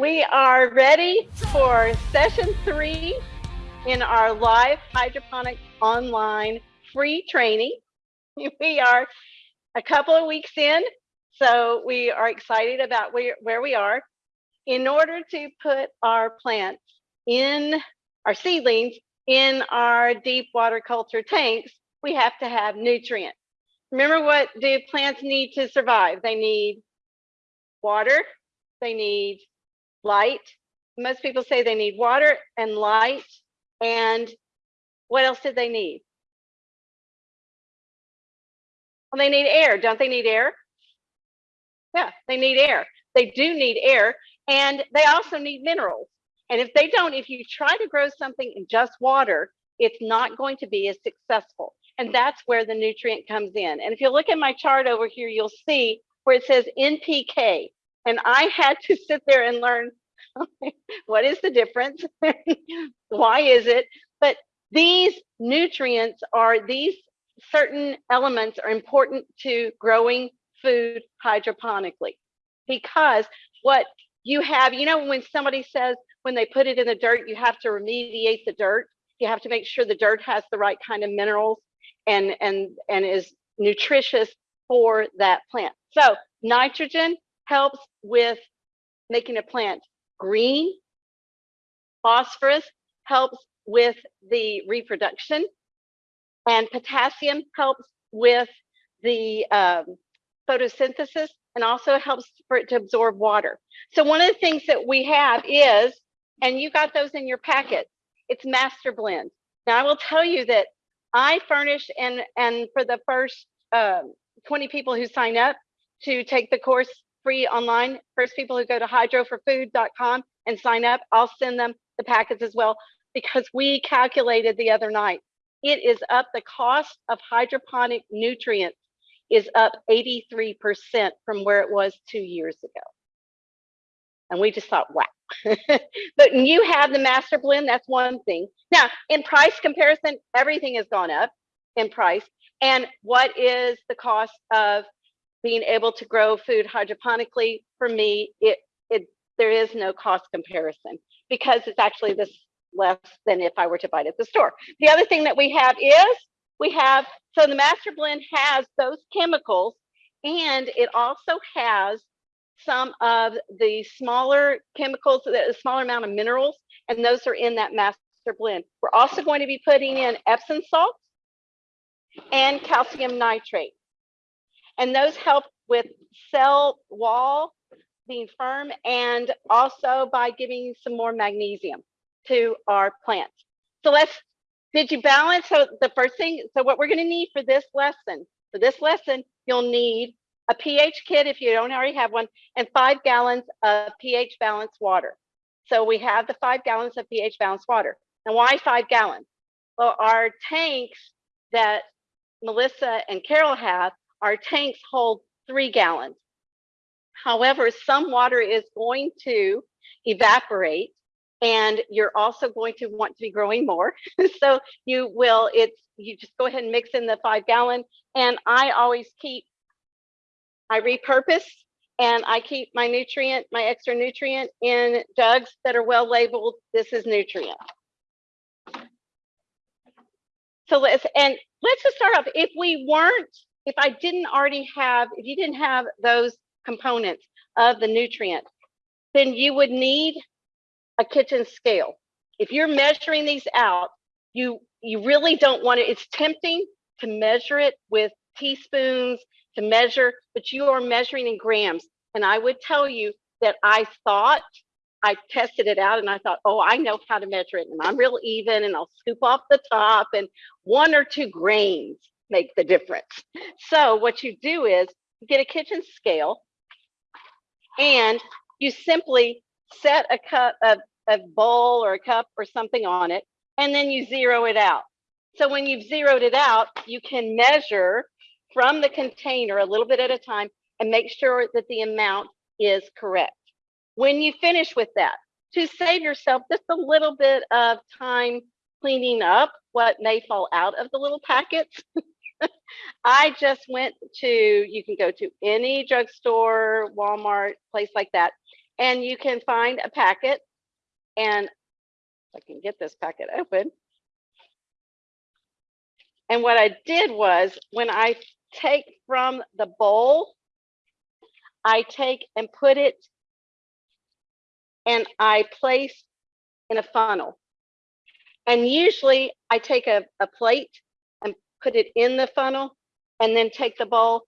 We are ready for session three in our live hydroponics online free training. We are a couple of weeks in, so we are excited about where, where we are. In order to put our plants in our seedlings in our deep water culture tanks, we have to have nutrients. Remember what do plants need to survive? They need water, they need light. Most people say they need water and light. And what else did they need? Well, they need air. Don't they need air? Yeah, they need air. They do need air. And they also need minerals. And if they don't, if you try to grow something in just water, it's not going to be as successful. And that's where the nutrient comes in. And if you look at my chart over here, you'll see where it says NPK. And I had to sit there and learn what is the difference? Why is it? But these nutrients are these certain elements are important to growing food hydroponically because what you have, you know, when somebody says when they put it in the dirt, you have to remediate the dirt. You have to make sure the dirt has the right kind of minerals and and and is nutritious for that plant. So nitrogen helps with making a plant green. Phosphorus helps with the reproduction and potassium helps with the um, photosynthesis and also helps for it to absorb water. So one of the things that we have is, and you got those in your packet, it's master blend. Now I will tell you that I furnish and and for the first um, 20 people who sign up to take the course free online, first people who go to hydroforfood.com and sign up, I'll send them the packets as well because we calculated the other night. It is up the cost of hydroponic nutrients is up 83% from where it was two years ago. And we just thought, wow. but you have the master blend, that's one thing. Now, in price comparison, everything has gone up in price. And what is the cost of being able to grow food hydroponically? For me, it, it there is no cost comparison because it's actually this less than if I were to buy it at the store. The other thing that we have is we have, so the master blend has those chemicals and it also has some of the smaller chemicals, a smaller amount of minerals, and those are in that master blend. We're also going to be putting in Epsom salt and calcium nitrate. And those help with cell wall being firm and also by giving some more magnesium to our plants. So let's did you balance? So the first thing, so what we're going to need for this lesson, for this lesson, you'll need a pH kit if you don't already have one, and five gallons of pH balanced water. So we have the five gallons of pH balanced water. And why five gallons? Well, our tanks that Melissa and Carol have, our tanks hold three gallons. However, some water is going to evaporate and you're also going to want to be growing more. so you will, it's, you just go ahead and mix in the five gallon. And I always keep, I repurpose and I keep my nutrient, my extra nutrient in jugs that are well labeled. This is nutrient. So let's, and let's just start off. If we weren't, if I didn't already have, if you didn't have those components of the nutrient, then you would need a kitchen scale. If you're measuring these out, you you really don't want to, it's tempting to measure it with teaspoons, to measure, but you are measuring in grams. And I would tell you that I thought I tested it out and I thought, oh, I know how to measure it. And I'm real even and I'll scoop off the top and one or two grains make the difference. So what you do is you get a kitchen scale and you simply set a cup of a bowl or a cup or something on it, and then you zero it out. So when you've zeroed it out, you can measure from the container a little bit at a time and make sure that the amount is correct. When you finish with that, to save yourself just a little bit of time cleaning up what may fall out of the little packets, I just went to, you can go to any drugstore, Walmart, place like that, and you can find a packet and I can get this packet open. And what I did was when I take from the bowl, I take and put it and I place in a funnel. And usually I take a, a plate put it in the funnel and then take the bowl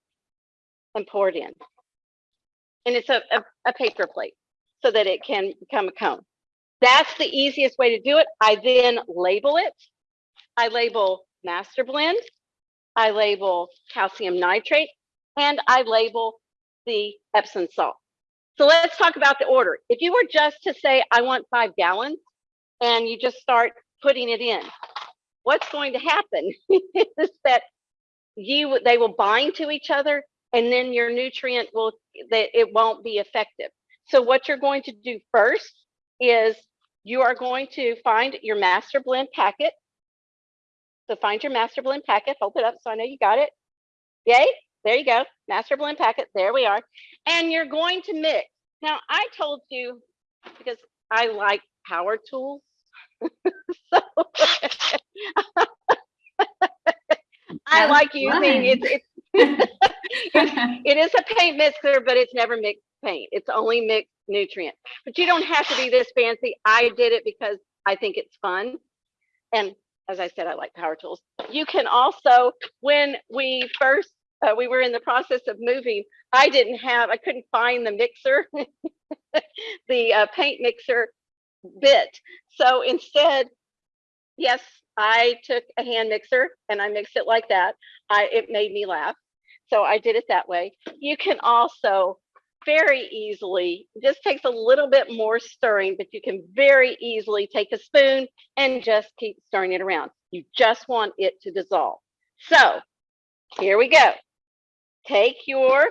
and pour it in. And it's a, a, a paper plate so that it can become a cone. That's the easiest way to do it. I then label it. I label master blend. I label calcium nitrate and I label the Epsom salt. So let's talk about the order. If you were just to say, I want five gallons and you just start putting it in, what's going to happen is that you they will bind to each other and then your nutrient will that it won't be effective. So what you're going to do first is you are going to find your master blend packet. So find your master blend packet, hold it up so I know you got it. Yay, there you go, master blend packet, there we are. And you're going to mix. Now I told you, because I like power tools. so I like using it's, it's it is a paint mixer, but it's never mixed paint. It's only mixed nutrient. But you don't have to be this fancy. I did it because I think it's fun. And as I said, I like power tools. You can also, when we first, uh, we were in the process of moving, I didn't have, I couldn't find the mixer, the uh, paint mixer bit. So instead, yes, I took a hand mixer and I mixed it like that. I, it made me laugh. So I did it that way. You can also very easily, just takes a little bit more stirring, but you can very easily take a spoon and just keep stirring it around. You just want it to dissolve. So here we go. Take your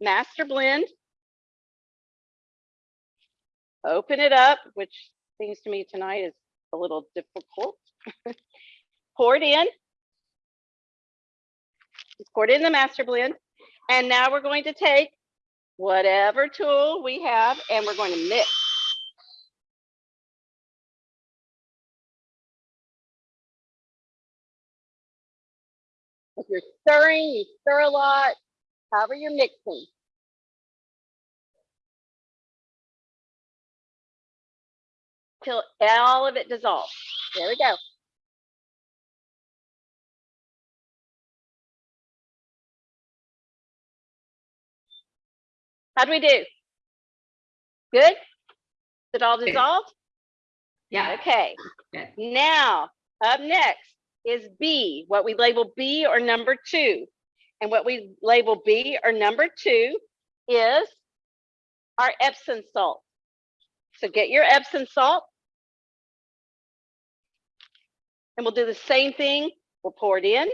master blend, open it up, which seems to me tonight is a little difficult. Pour it in. Pour it in the master blend. And now we're going to take whatever tool we have and we're going to mix. If you're stirring, you stir a lot, however you're mixing. Till all of it dissolves. There we go. How do we do? Good? Is it all dissolved? Yeah. Okay. Good. Now, up next is B, what we label B or number two. And what we label B or number two is our Epsom salt. So get your Epsom salt. And we'll do the same thing. We'll pour it in.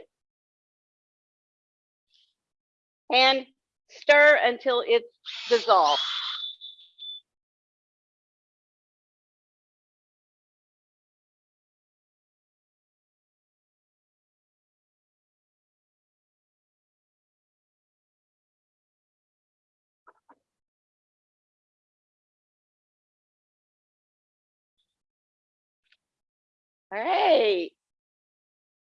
And stir until it's dissolved. All right.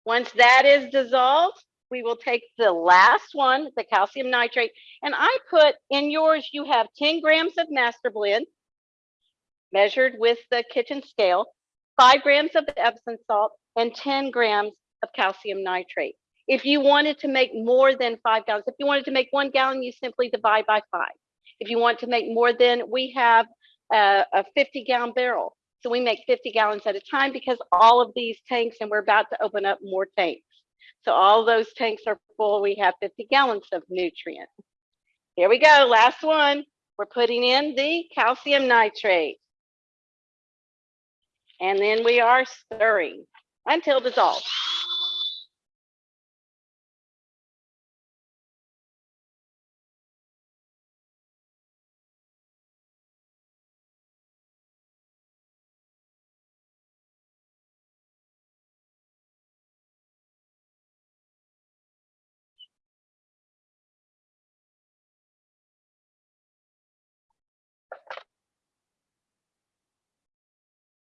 Once that is dissolved, we will take the last one, the calcium nitrate, and I put in yours, you have 10 grams of master blend measured with the kitchen scale, five grams of the Epsom salt, and 10 grams of calcium nitrate. If you wanted to make more than five gallons, if you wanted to make one gallon, you simply divide by five. If you want to make more than, we have a, a 50 gallon barrel. So we make 50 gallons at a time because all of these tanks, and we're about to open up more tanks. So all those tanks are full. We have 50 gallons of nutrient. Here we go, last one. We're putting in the calcium nitrate. And then we are stirring until dissolved.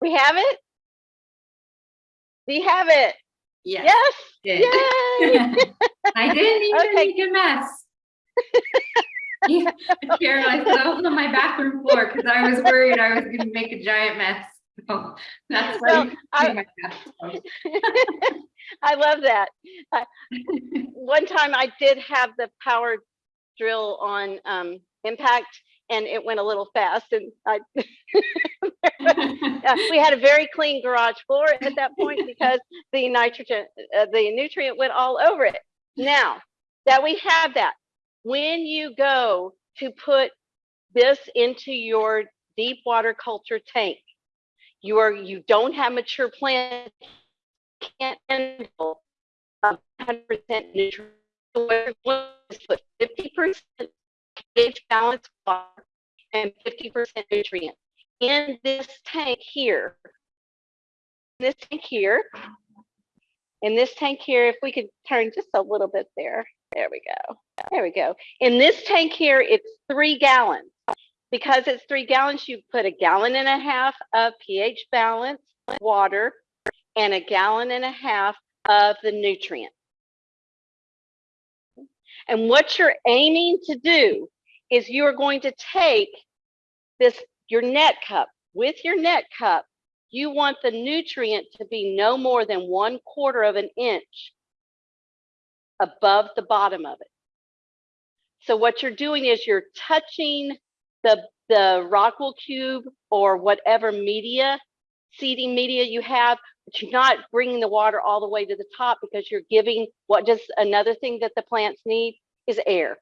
We have it? We have it. Yes. Yes. Yay. I didn't even Okay. make a mess. Yeah, I said I on my bathroom floor because I was worried I was gonna make a giant mess. So That's why. You I- I love that. I- One time I did have the power drill on um, impact and it went a little fast and I, uh, we had a very clean garage floor at that point because the nitrogen, uh, the nutrient went all over it. Now that we have that, when you go to put this into your deep water culture tank, you are, you don't have mature plants, can't handle hundred percent nutrient. Put fifty percent pH balanced water and fifty percent nutrient in this tank here. This tank here. In this tank here, if we could turn just a little bit there. There we go. There we go. In this tank here, it's three gallons. Because it's three gallons, you put a gallon and a half of pH balanced water and a gallon and a half of the nutrient. And what you're aiming to do is you are going to take this, your net cup, with your net cup, you want the nutrient to be no more than one quarter of an inch above the bottom of it. So what you're doing is you're touching the, the rockwool cube or whatever media, seeding media you have, but you're not bringing the water all the way to the top because you're giving what just another thing that the plants need is air.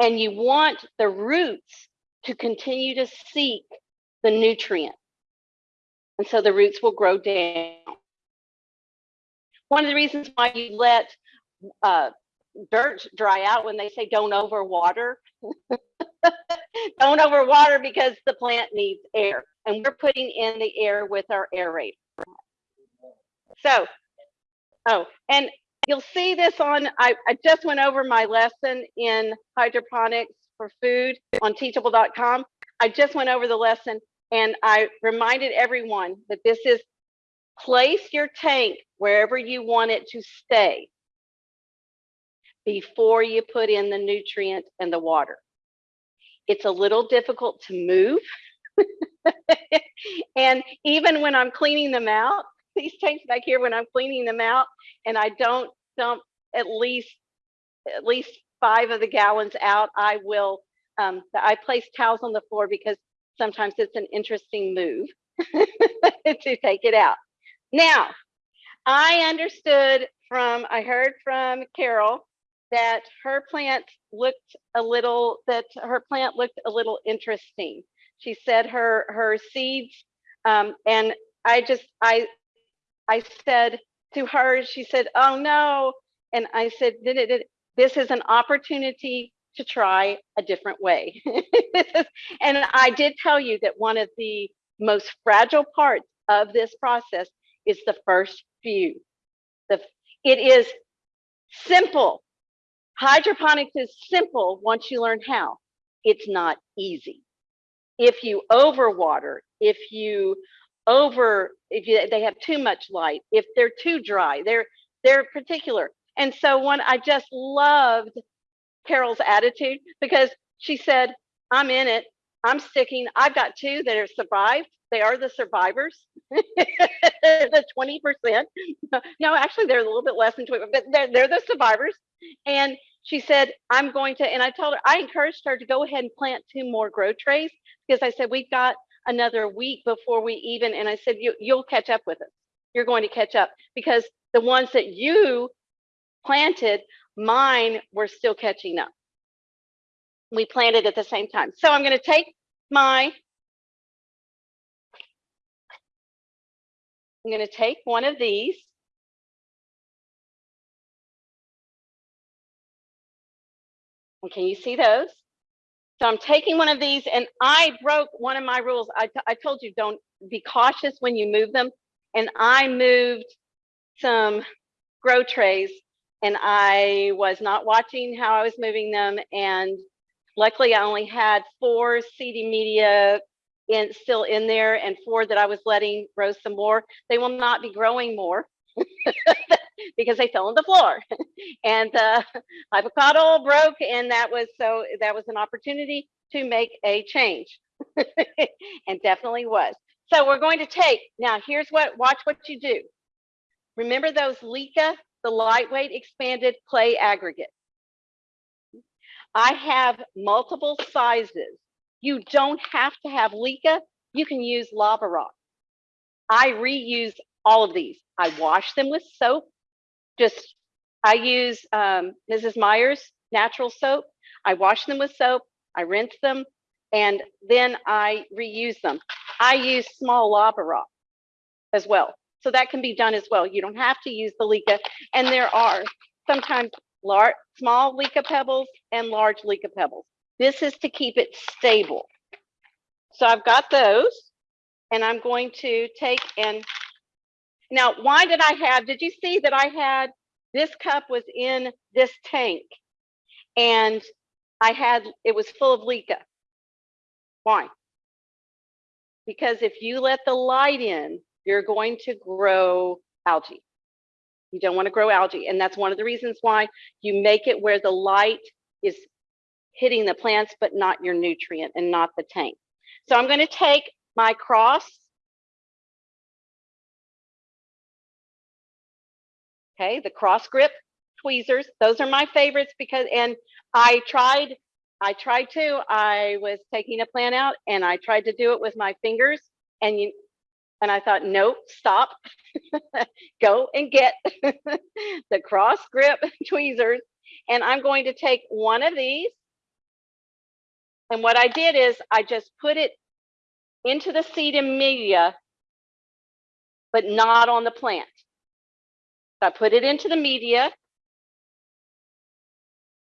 And you want the roots to continue to seek the nutrient. And so the roots will grow down. One of the reasons why you let uh, dirt dry out when they say don't overwater. don't overwater because the plant needs air and we're putting in the air with our aerator. So, oh, and you'll see this on, I, I just went over my lesson in hydroponics for food on teachable.com. I just went over the lesson and I reminded everyone that this is place your tank wherever you want it to stay before you put in the nutrient and the water. It's a little difficult to move. and even when I'm cleaning them out, these tanks back here, when I'm cleaning them out and I don't dump at least at least five of the gallons out, I will, um, I place towels on the floor because sometimes it's an interesting move to take it out. Now, I understood from, I heard from Carol that her plant looked a little, that her plant looked a little interesting. She said her, her seeds, um, and I just, I, I said to her, she said, oh no. And I said, did it, did this is an opportunity to try a different way. and I did tell you that one of the most fragile parts of this process is the first few. The, it is simple. Hydroponics is simple once you learn how. It's not easy. If you overwater, if you over, if you, they have too much light, if they're too dry, they're they're particular. And so one, I just loved Carol's attitude because she said, I'm in it. I'm sticking. I've got two that have survived. They are the survivors. the 20%. No, actually, they're a little bit less than 20, but they're, they're the survivors. And she said, I'm going to, and I told her, I encouraged her to go ahead and plant two more grow trays because I said, we've got another week before we even, and I said, you, you'll catch up with us. You're going to catch up because the ones that you planted, mine were still catching up. We planted at the same time. So I'm going to take my, I'm going to take one of these. And can you see those? So I'm taking one of these and I broke one of my rules. I, I told you don't be cautious when you move them. And I moved some grow trays and I was not watching how I was moving them. And luckily I only had four CD media in, still in there and four that I was letting grow some more. They will not be growing more because they fell on the floor. and uh, avocado broke and that was so that was an opportunity to make a change and definitely was. So we're going to take, now here's what, watch what you do. Remember those LECA, the lightweight expanded clay aggregate. I have multiple sizes. You don't have to have LECA, you can use lava rock. I reuse all of these. I wash them with soap. Just, I use um, Mrs. Meyer's natural soap. I wash them with soap, I rinse them, and then I reuse them. I use small lava rock as well. So that can be done as well. You don't have to use the LECA. And there are sometimes large, small LECA pebbles and large LECA pebbles. This is to keep it stable. So I've got those and I'm going to take and now why did I have, did you see that I had, this cup was in this tank and I had, it was full of LECA. Why? Because if you let the light in, you're going to grow algae. You don't want to grow algae. And that's one of the reasons why you make it where the light is hitting the plants, but not your nutrient and not the tank. So I'm going to take my cross. Okay, the cross grip tweezers. Those are my favorites because, and I tried, I tried to, I was taking a plant out and I tried to do it with my fingers and you, and I thought, nope, stop, go and get the cross grip tweezers. And I'm going to take one of these. And what I did is I just put it into the seed and media, but not on the plant. I put it into the media.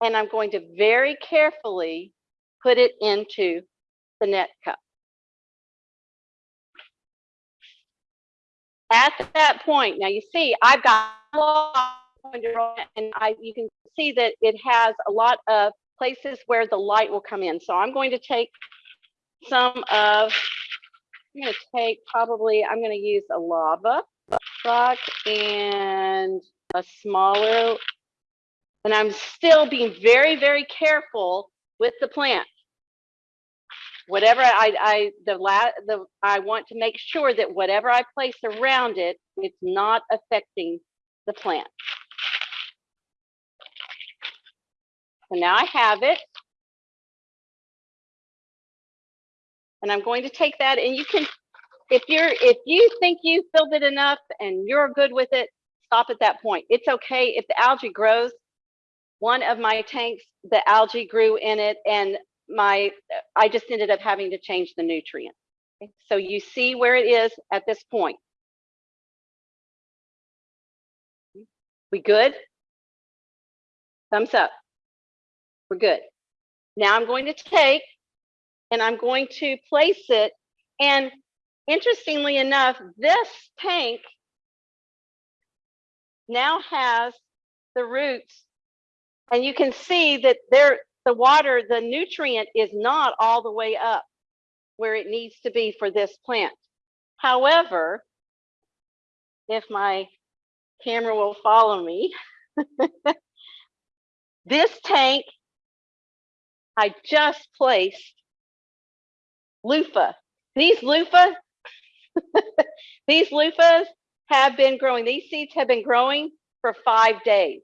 And I'm going to very carefully put it into the net cup. At that point, now you see, I've got and I you can see that it has a lot of places where the light will come in. So I'm going to take some of, I'm going to take probably, I'm going to use a lava rock and a smaller, and I'm still being very, very careful with the plant whatever I, I the la the I want to make sure that whatever I place around it, it's not affecting the plant. So now I have it. And I'm going to take that and you can, if you're, if you think you filled it enough and you're good with it, stop at that point. It's okay if the algae grows. One of my tanks, the algae grew in it and my I just ended up having to change the nutrient. So you see where it is at this point. We good? Thumbs up. We're good. Now I'm going to take and I'm going to place it. And interestingly enough, this tank now has the roots and you can see that there the water, the nutrient is not all the way up where it needs to be for this plant. However, if my camera will follow me, this tank, I just placed loofah. These loofah, these loofahs have been growing. These seeds have been growing for five days.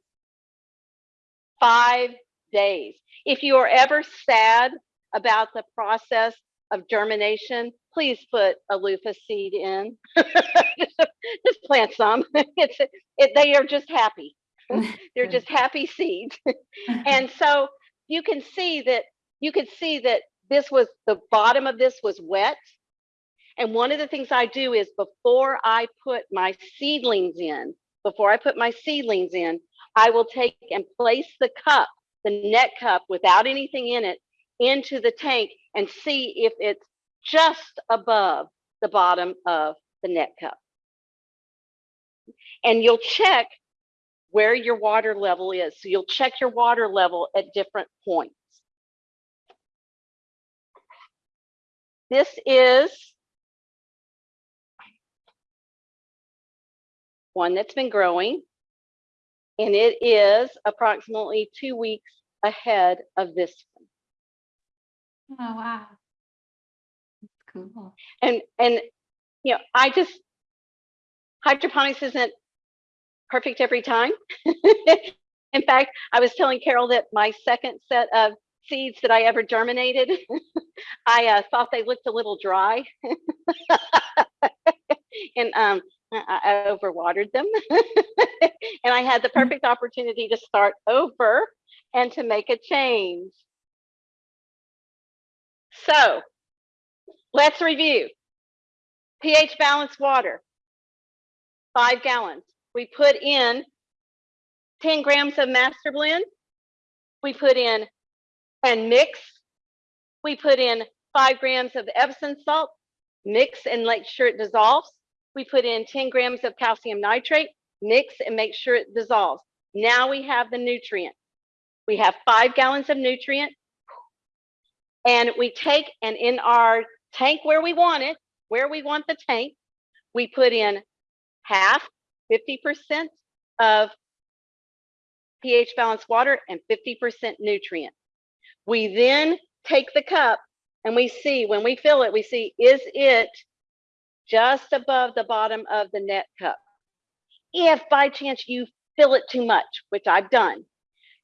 Five days. If you are ever sad about the process of germination, please put a loofah seed in. just plant some. It's it, they are just happy. They're just happy seeds. and so you can see that you can see that this was the bottom of this was wet. And one of the things I do is before I put my seedlings in, before I put my seedlings in, I will take and place the cup the net cup without anything in it into the tank and see if it's just above the bottom of the net cup. And you'll check where your water level is. So you'll check your water level at different points. This is one that's been growing. And it is approximately two weeks ahead of this one. Oh, wow. Cool. And, and, you know, I just, hydroponics isn't perfect every time. In fact, I was telling Carol that my second set of seeds that I ever germinated, I uh, thought they looked a little dry. and um, I, I overwatered them. and I had the mm. perfect opportunity to start over and to make a change. So let's review. pH balanced water, five gallons. We put in 10 grams of master blend. We put in and mix. We put in five grams of Epsom salt, mix and make sure it dissolves. We put in 10 grams of calcium nitrate, mix and make sure it dissolves. Now we have the nutrient. We have five gallons of nutrient. And we take and in our tank where we want it, where we want the tank, we put in half, 50% of pH balanced water and 50% nutrient. We then take the cup and we see, when we fill it, we see, is it just above the bottom of the net cup? If by chance you fill it too much, which I've done,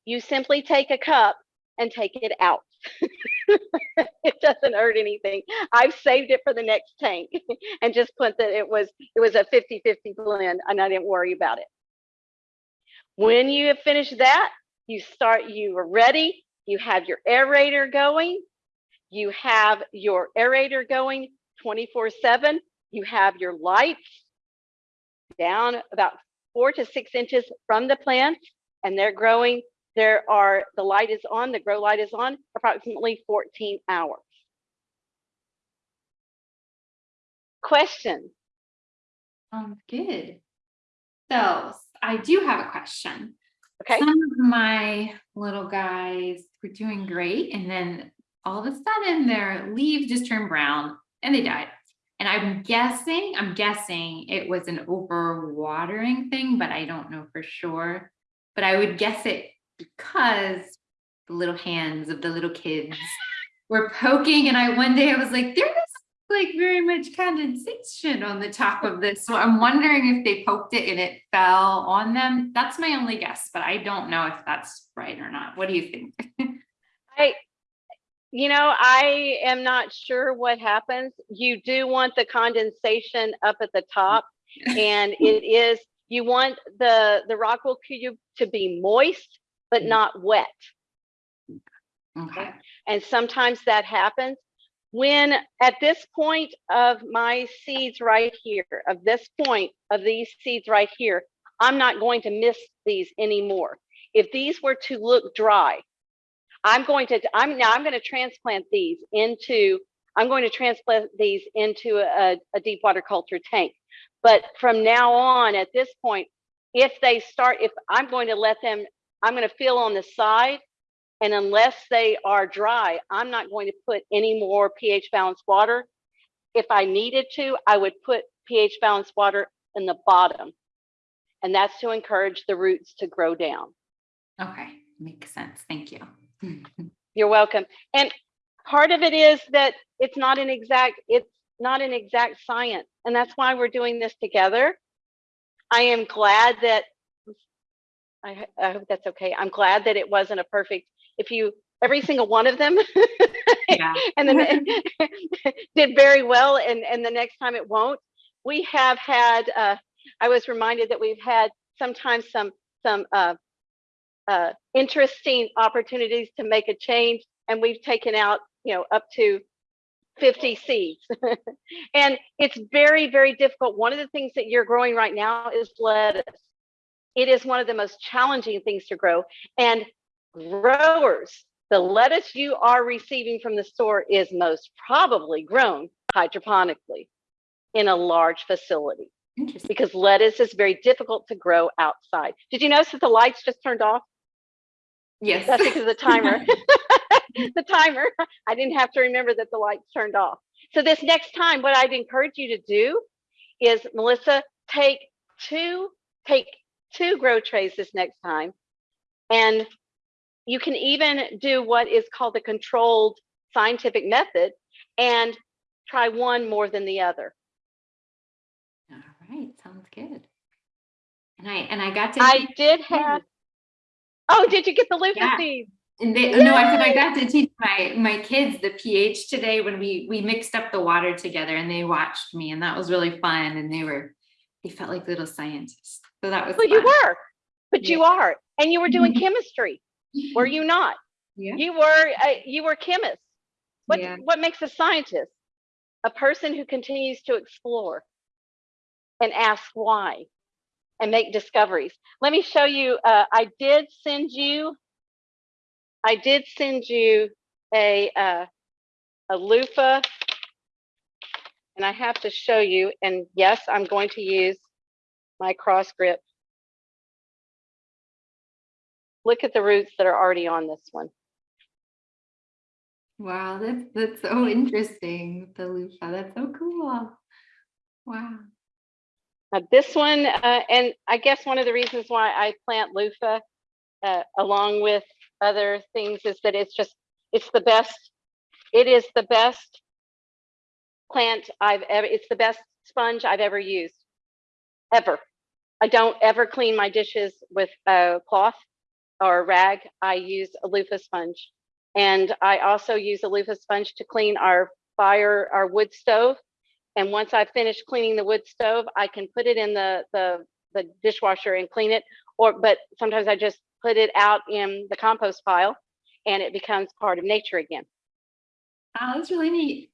you simply take a cup and take it out. it doesn't hurt anything. I've saved it for the next tank and just put that it was it was a 50-50 blend and I didn't worry about it. When you have finished that, you start, you are ready, you have your aerator going, you have your aerator going 24 seven, you have your lights down about four to six inches from the plant and they're growing. There are, the light is on, the grow light is on approximately 14 hours. Question, Sounds good. So I do have a question. okay? Some of my little guys were doing great and then all of a sudden their leaves just turned brown and they died. And I'm guessing, I'm guessing it was an overwatering thing, but I don't know for sure. But I would guess it because the little hands of the little kids were poking and I one day I was like, there's like very much condensation on the top of this. So I'm wondering if they poked it and it fell on them. That's my only guess, but I don't know if that's right or not. What do you think? I, you know, I am not sure what happens. You do want the condensation up at the top and it is, you want the, the rockwool cube to be moist, but Mm. not wet. Okay. And sometimes that happens. When at this point of my seeds right here, of this point of these seeds right here, I'm not going to miss these anymore. If these were to look dry, I'm going to, I'm now, I'm going to transplant these into, I'm going to transplant these into a, a deep water culture tank. But from now on, at this point, if they start, if I'm going to let them, I'm going to feel on the side and unless they are dry, I'm not going to put any more pH balanced water. If I needed to, I would put pH balanced water in the bottom. And that's to encourage the roots to grow down. Okay. Makes sense. Thank you. You're welcome. And part of it is that it's not an exact, it's not an exact science. And that's why we're doing this together. I am glad that, I, I hope that's okay. I'm glad that it wasn't a perfect, if you, every single one of them Yeah. and then did very well and and the next time it won't we have had uh i was reminded that we've had sometimes some some uh uh interesting opportunities to make a change and we've taken out you know up to 50 seeds and it's very very difficult one of the things that you're growing right now is lettuce it is one of the most challenging things to grow and growers the lettuce you are receiving from the store is most probably grown hydroponically in a large facility because lettuce is very difficult to grow outside. Did you notice that the lights just turned off? Yes. That's because of the timer. the timer. I didn't have to remember that the lights turned off. So this next time, what I'd encourage you to do is Melissa, take two, take two grow trays this next time. And you can even do what is called the controlled scientific method and try one more than the other. All right, sounds good. And I, and I got to. I did have, oh, did you get the loofah Yeah. And they, no, I said I got to teach my, my kids the pH today when we, we mixed up the water together and they watched me and that was really fun and they were, they felt like little scientists. So that was. Well, you were, but you are, and you were doing Mhm. chemistry, were you not? Yeah. You were, uh, you were chemist. What, Yeah. what makes a scientist? A person who continues to explore and ask why and make discoveries. Let me show you, uh, I did send you, I did send you a, uh, a loofah. And I have to show you, and yes, I'm going to use my cross grip. Look at the roots that are already on this one. Wow, that's, that's so interesting, the loofah. That's so cool. Wow. Uh, this one, uh, and I guess one of the reasons why I plant loofah uh, along with other things is that it's just, it's the best, it is the best plant I've ever, it's the best sponge I've ever used, ever. I don't ever clean my dishes with a cloth or a rag. I use a loofah sponge. And I also use a loofah sponge to clean our fire, our wood stove. And once I've finished cleaning the wood stove, I can put it in the, the, the dishwasher and clean it. Or, but sometimes I just put it out in the compost pile and it becomes part of nature again. Oh, that's really neat.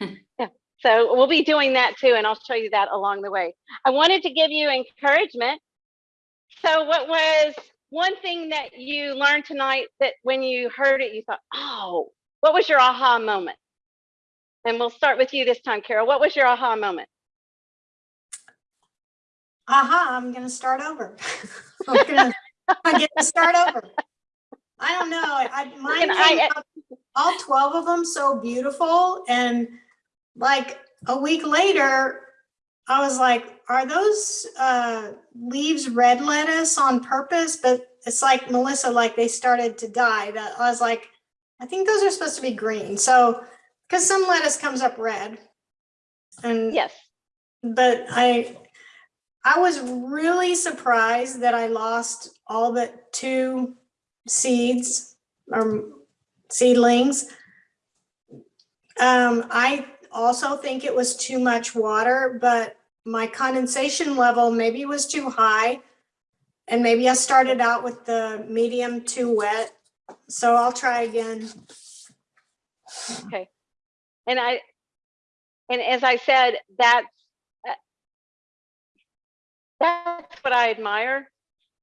yeah. So we'll be doing that too, and I'll show you that along the way. I wanted to give you encouragement. So what was one thing that you learned tonight that when you heard it, you thought, oh, what was your aha moment? And we'll start with you this time, Carol. What was your aha moment? aha, I'm gonna start over. I'm gonna, get to start over. I don't know, I, mine I- out, all twelve of them so beautiful and like a week later, I was like, are those uh leaves red lettuce on purpose? But it's like Melissa, like they started to die. That I was like, I think those are supposed to be green. So, because some lettuce comes up red. And Yes. but I, I was really surprised that I lost all but two seeds or seedlings. Um, I also think it was too much water, but my condensation level maybe was too high. And maybe I started out with the medium too wet. So I'll try again. Okay. And I, and as I said, that's, uh, that's what I admire.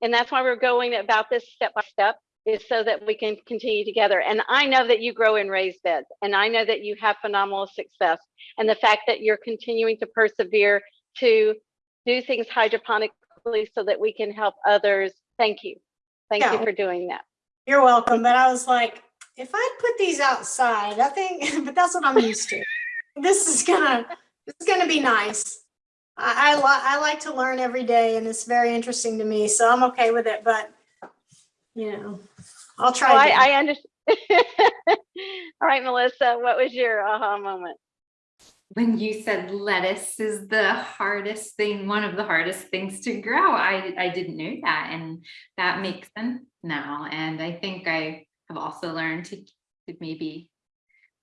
And that's why we're going about this step by step is so that we can continue together. And I know that you grow in raised beds and I know that you have phenomenal success. And the fact that you're continuing to persevere to do things hydroponically so that we can help others. Thank you. Thank you for doing that. You're welcome, but I was like, if I'd put these outside, I think, but that's what I'm used to. This is gonna, this is gonna be nice. I, I li- I like to learn every day and it's very interesting to me, so I'm okay with it, but you know, I'll Oh, try again. I, I understand. All right, Melissa, what was your aha moment? When you said lettuce is the hardest thing, one of the hardest things to grow, I, I didn't know that. And that makes sense now. And I think I have also learned to, to maybe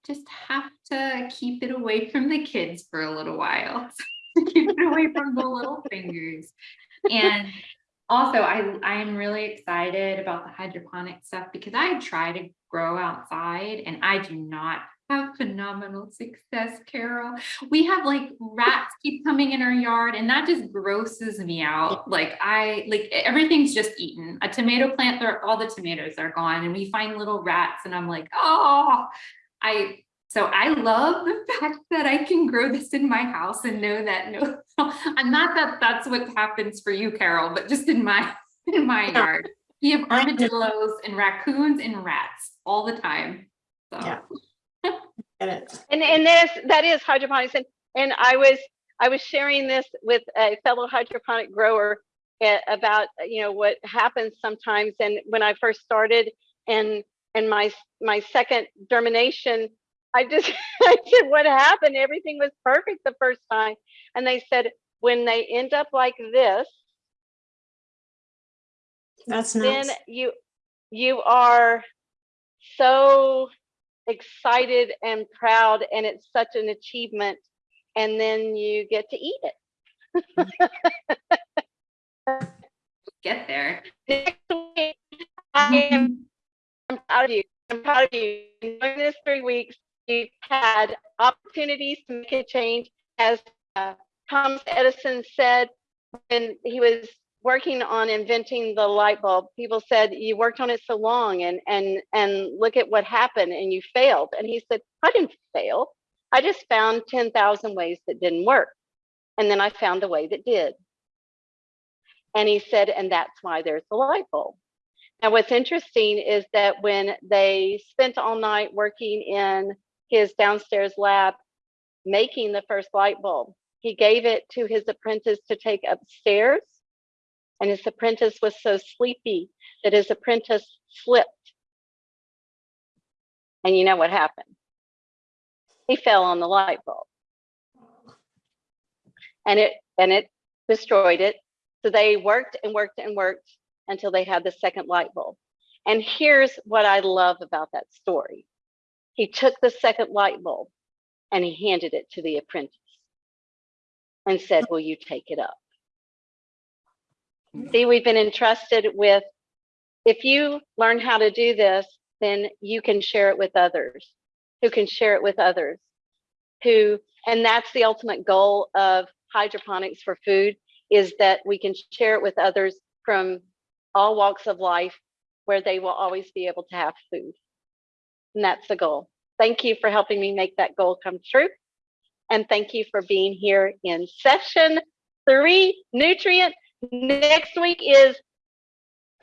just have to keep it away from the kids for a little while. keep it away from the little fingers. And also I, I'm really excited about the hydroponic stuff because I try to grow outside and I do not have phenomenal success, Carol. We have like rats keep coming in our yard and that just grosses me out. Like I, like everything's just eaten. A tomato plant, there, all the tomatoes are gone and we find little rats and I'm like, oh, I, so I love the fact that I can grow this in my house and know that no, I'm not that that's what happens for you, Carol, but just in my, in my yard. We have armadillos and raccoons and rats all the time. So. Yeah. Get it? And and this that is hydroponics, and and I was I was sharing this with a fellow hydroponic grower eh, about you know what happens sometimes. And when I first started, and and my my second germination, I just I said, what happened? Everything was perfect the first time, and they said when they end up like this, That's then you you are so excited and proud and it's such an achievement and then you get to eat it Get there. Next week, I am I'm proud of you. I'm proud of you. During this three weeks, you've had opportunities to make a change. As uh, Thomas Edison said when he was working on inventing the light bulb, people said, you worked on it so long and and and look at what happened and you failed. And he said, I didn't fail. I just found 10,000 ways that didn't work. And then I found the way that did. And he said, and that's why there's the light bulb. Now, what's interesting is that when they spent all night working in his downstairs lab making the first light bulb, he gave it to his apprentice to take upstairs. And his apprentice was so sleepy that his apprentice slipped. And you know what happened? He fell on the light bulb. And it and it destroyed it. So they worked and worked and worked until they had the second light bulb. And here's what I love about that story. He took the second light bulb and he handed it to the apprentice and said, Will you take it up? See, we've been entrusted with if you learn how to do this, then you can share it with others who can share it with others who, and that's the ultimate goal of hydroponics for food is that we can share it with others from all walks of life where they will always be able to have food. And that's the goal. Thank you for helping me make that goal come true. And thank you for being here in session three, nutrient. Next week is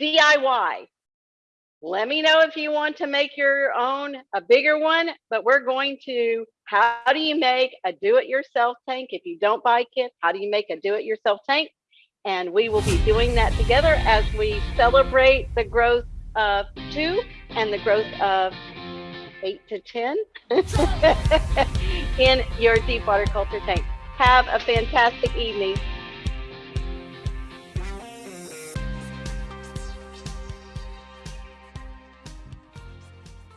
DIY. Let me know if you want to make your own a bigger one, but we're going to how do you make a do-it-yourself tank? If you don't buy kit, how do you make a do-it-yourself tank? And we will be doing that together as we celebrate the growth of two and the growth of eight to 10 in your deep water culture tank. Have a fantastic evening.